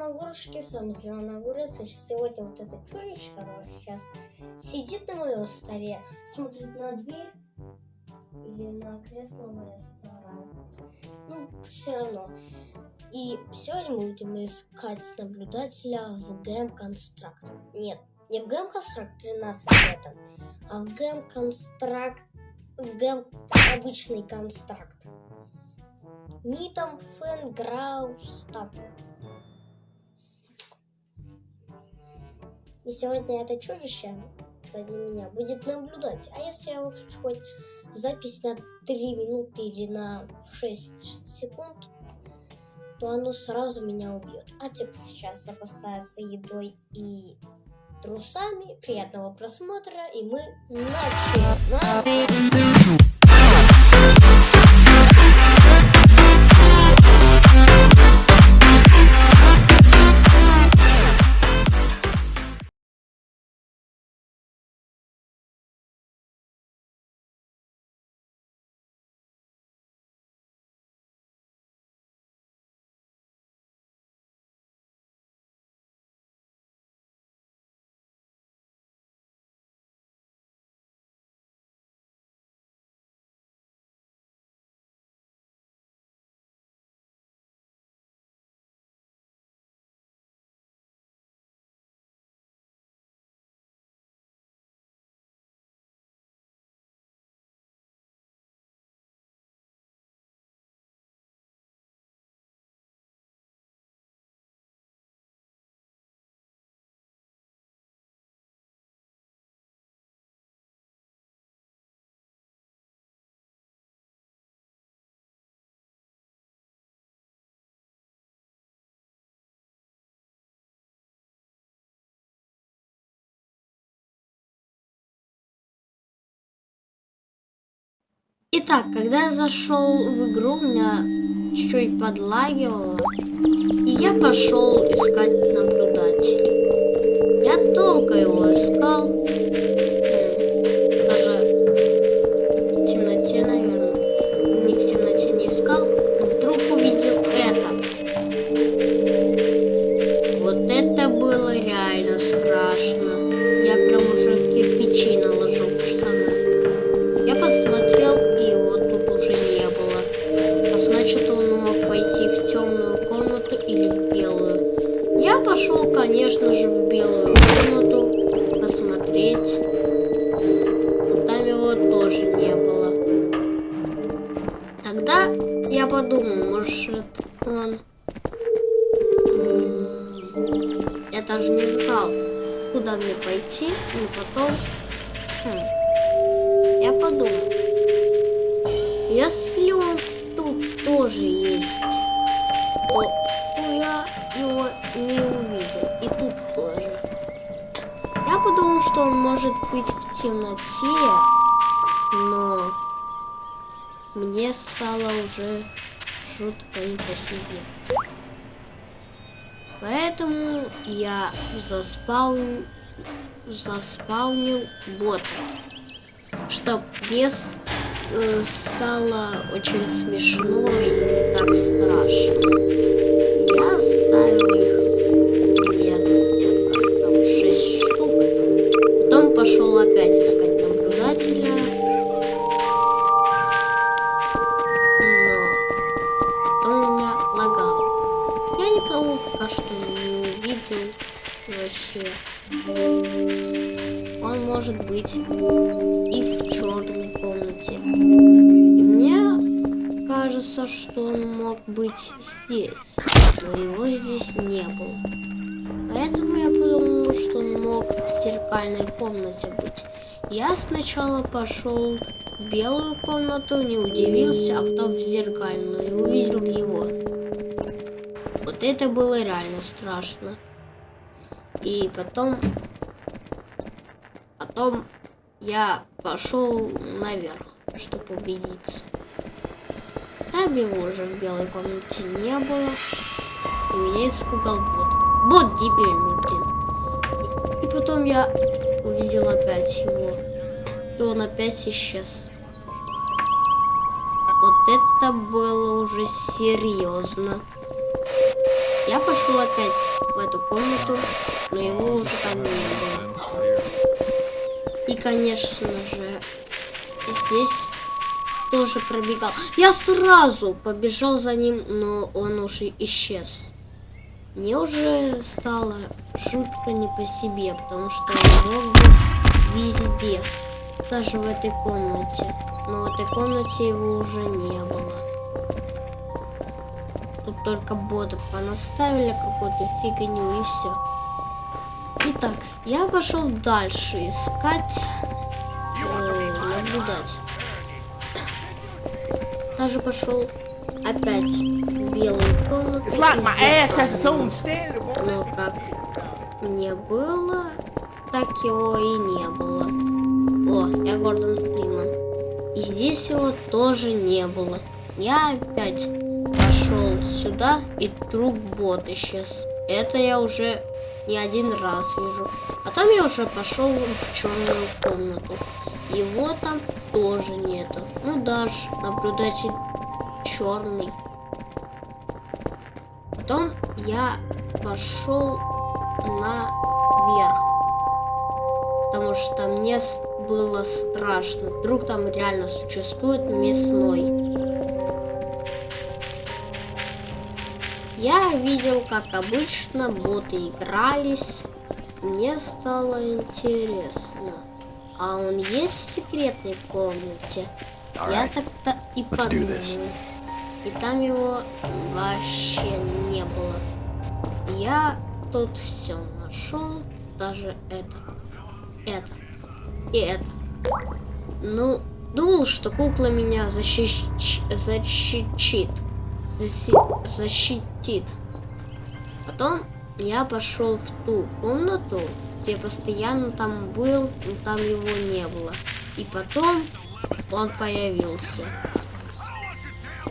всем огурчики, с вами Зеленый огурец. И сегодня вот это чудище, которое сейчас сидит на моем столе, смотрит на дверь или на кресло мое старое. Ну, все равно. И сегодня мы будем искать наблюдателя в Game Construct. Нет, не в Game Construct 13 это, а в Game Construct, в Game обычный констракт. Ни там Фэнграус, там И сегодня это чудище сзади меня будет наблюдать. А если я выключу хоть запись на 3 минуты или на 6 секунд, то оно сразу меня убьет. А те, кто сейчас запасается едой и трусами, приятного просмотра, и мы начинаем. Итак, когда я зашел в игру, у меня чуть-чуть подлагивало, и я пошел искать наблюдатель. Я долго его искал, даже не знал, куда мне пойти, и потом... Хм. Я подумал, если он тут тоже есть, то я его не увидел. И тут тоже. Я подумал, что он может быть в темноте, но мне стало уже жутко не по себе. Поэтому я заспаунил, заспаунил бота, чтоб мне э, стало очень смешно и не так страшно оставил их примерно где-то там 6 штук. Потом пошел опять что не увидел вообще. Он может быть и в черной комнате. И мне кажется, что он мог быть здесь но его здесь не было. Поэтому я подумал, что он мог в зеркальной комнате быть. Я сначала пошел в белую комнату, не удивился, а потом в зеркальную и увидел его. Вот это было реально страшно. И потом... Потом я пошел наверх, чтобы убедиться. Его уже в белой комнате не было. И меня испугал бот. Бот дебильный, блин. И потом я увидел опять его. И он опять исчез. Вот это было уже серьезно. Я пошел опять в эту комнату, но его уже там не было. И, конечно же, здесь тоже пробегал. Я сразу побежал за ним, но он уже исчез. Мне уже стало жутко не по себе, потому что он мог быть везде, даже в этой комнате. Но в этой комнате его уже не было. Только ботов понаставили какую-то фигню и все. Итак, я пошел дальше искать, э, наблюдать. Даже пошел опять в белую комнату. Но как мне было, так его и не было. О, я Гордон Фриман. И здесь его тоже не было. Я опять сюда, и труп бот исчез. Это я уже не один раз вижу. А там я уже пошел в черную комнату. Его там тоже нету. Ну даже наблюдатель черный. Потом я пошел наверх. Потому что мне было страшно. Вдруг там реально существует мясной. Я видел, как обычно боты игрались. Мне стало интересно. А он есть в секретной комнате? Я так-то и подумал. И там его вообще не было. Я тут все нашел, даже это, это и это. Ну, думал, что кукла меня защищ... защитит. Защитит. Потом я пошел в ту комнату, где постоянно там был, но там его не было. И потом он появился.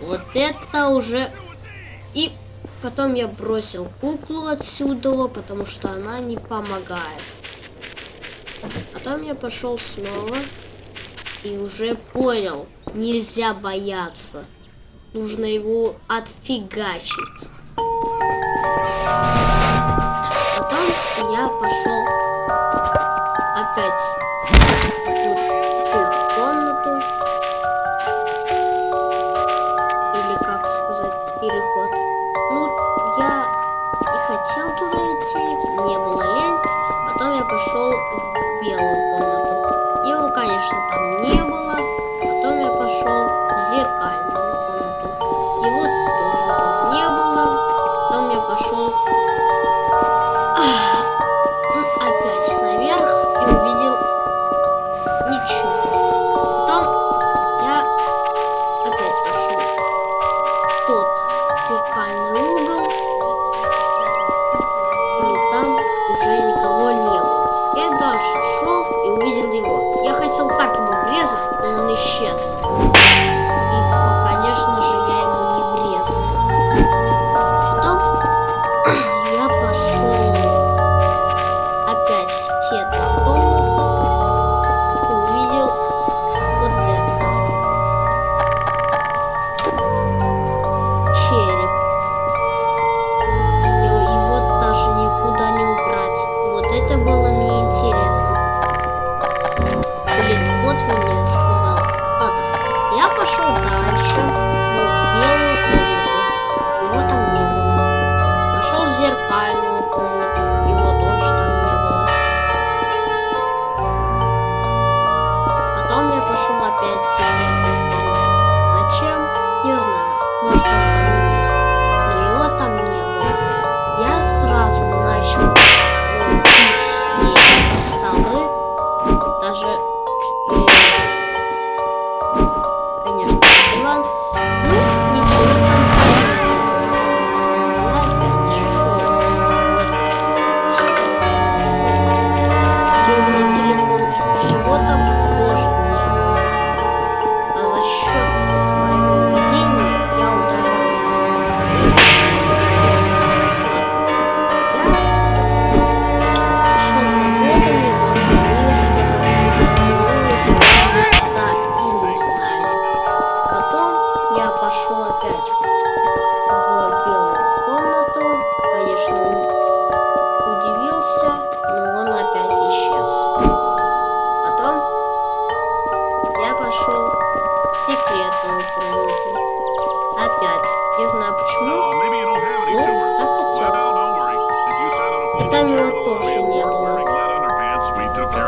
Вот это уже... И потом я бросил куклу отсюда, потому что она не помогает. Потом я пошел снова и уже понял, нельзя бояться. Нужно его отфигачить. Потом я пошел опять пошел в белую комнату. Его, конечно, там не было. Потом я пошел в зеркальную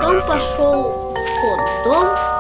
Потом пошел в тот дом,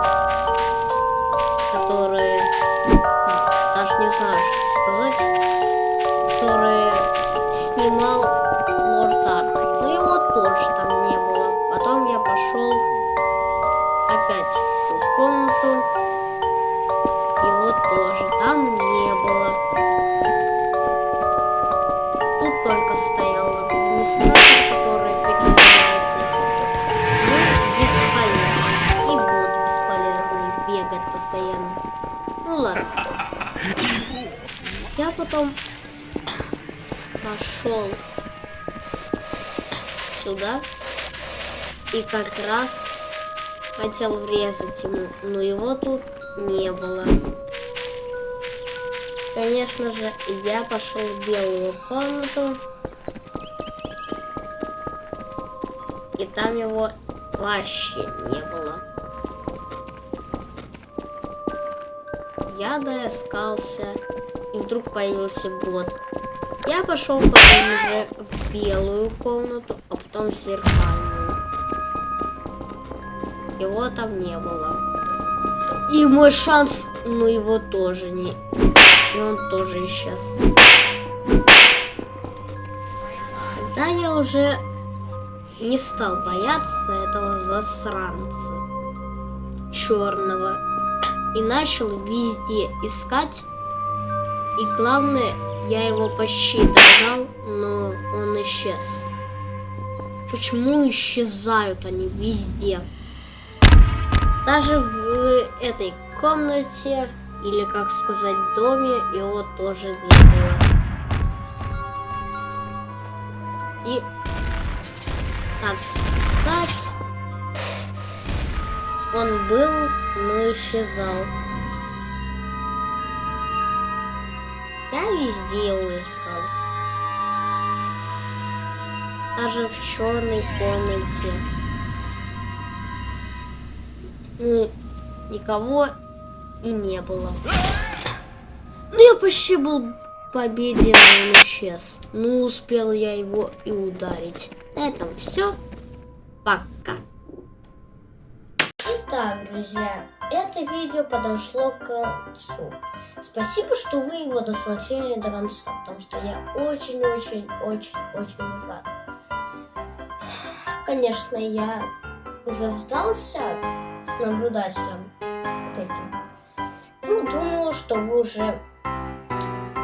потом пошел сюда и как раз хотел врезать ему, но его тут не было. Конечно же, я пошел в белую комнату. И там его вообще не было. Я доискался, и вдруг появился бот. Я пошел потом в белую комнату, а потом в зеркальную. Его там не было. И мой шанс, ну его тоже не... И он тоже исчез. Тогда я уже не стал бояться этого засранца черного и начал везде искать. И главное, я его почти догнал, но он исчез. Почему исчезают они везде? Даже в этой комнате, или как сказать, доме, его тоже не было. И, так сказать, он был, но исчезал. Везде его искал. Даже в черной комнате. Ну, никого и не было. Ну, я почти был в победе, но он исчез. Ну, успел я его и ударить. На этом все. Пока. Итак, друзья, это видео подошло к концу. Спасибо, что вы его досмотрели до конца, потому что я очень-очень-очень-очень рад. Конечно, я уже сдался с наблюдателем вот этим. Ну, думаю, что вы уже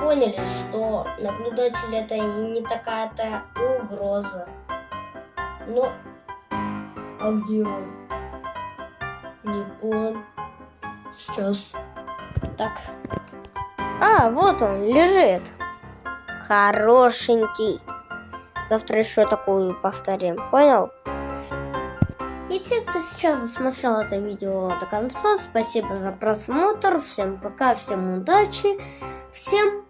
поняли, что наблюдатель это и не такая-то угроза. Но... А где он? Не понял. Сейчас. Так. А, вот он, лежит. Хорошенький. Завтра еще такую повторим. Понял? И те, кто сейчас досмотрел это видео до конца, спасибо за просмотр. Всем пока, всем удачи. Всем